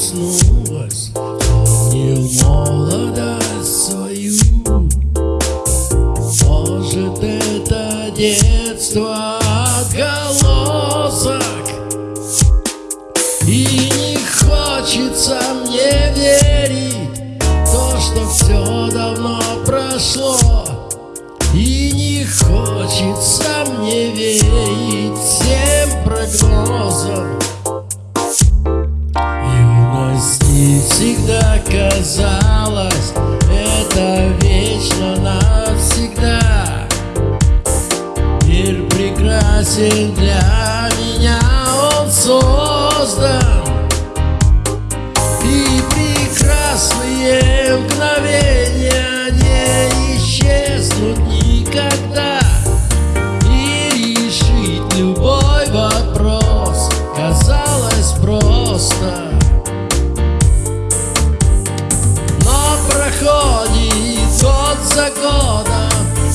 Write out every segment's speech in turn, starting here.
вернулась Помнил молодость свою. Может это детство отголосок? И не хочется мне верить То, что все давно прошло. И не хочется мне верить всегда казалось Это вечно навсегда. Мир прекрасен для год за годом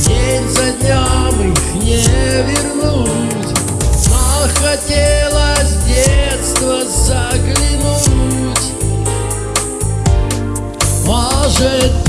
День за днем их не вернуть. Но хотелось в детство заглянуть. Может